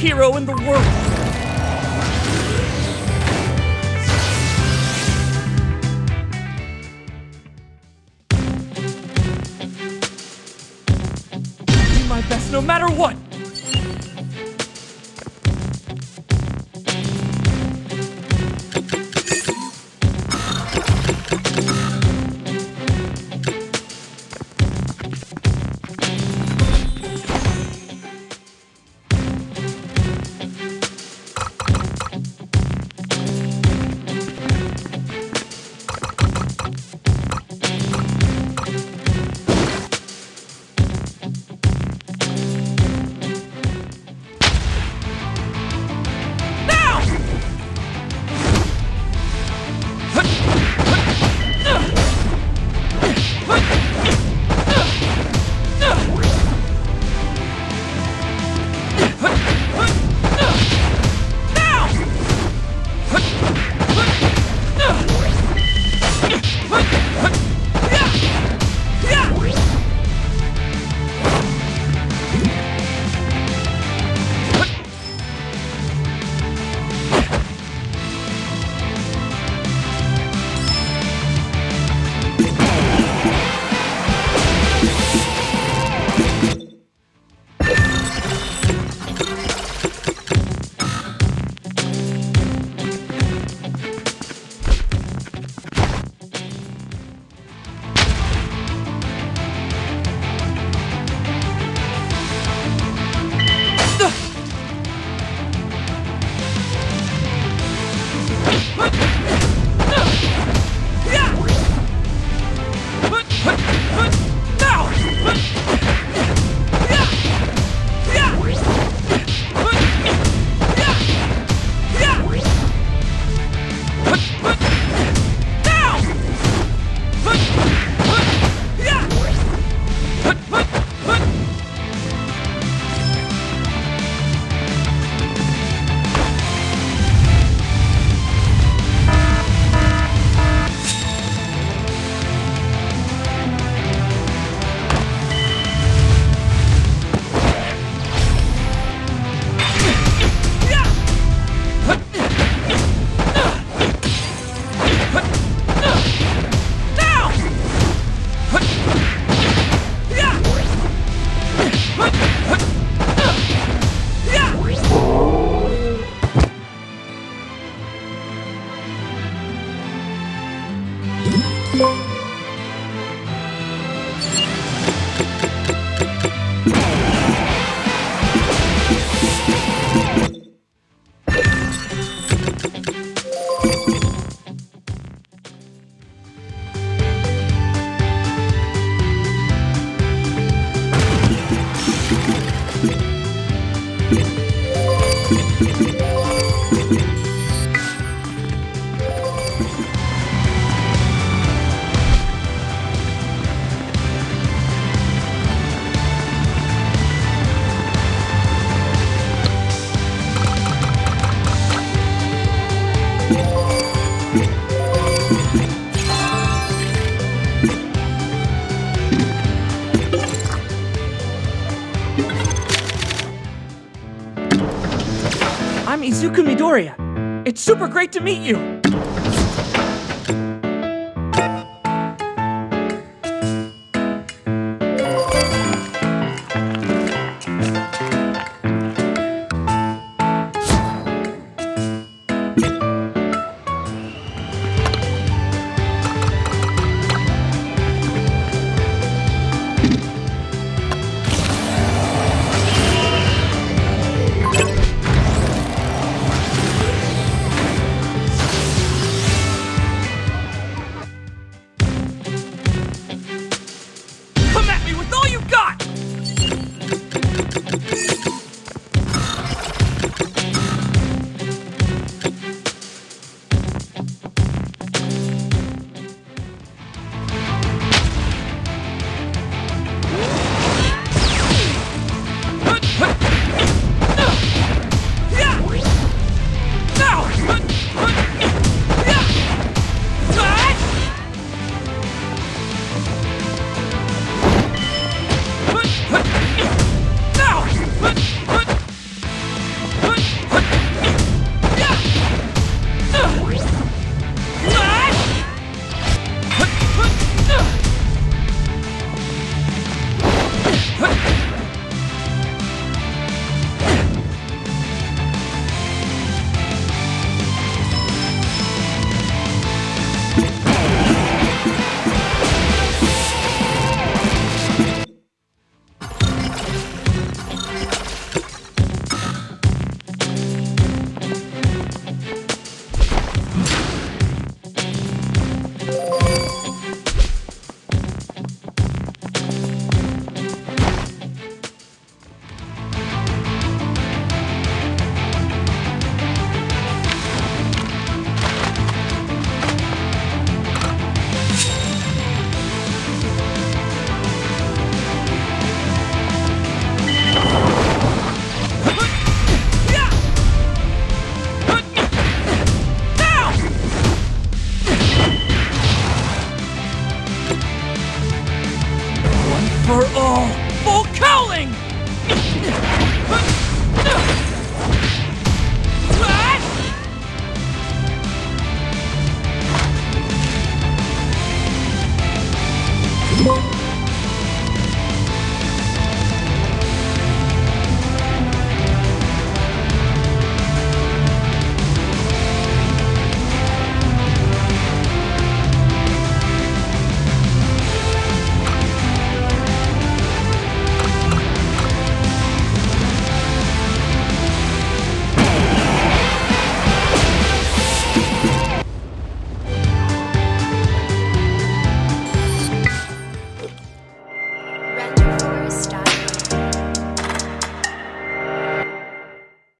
hero in the world. Do my best no matter what. Look! Now! Midoriya. It's super great to meet you. for all.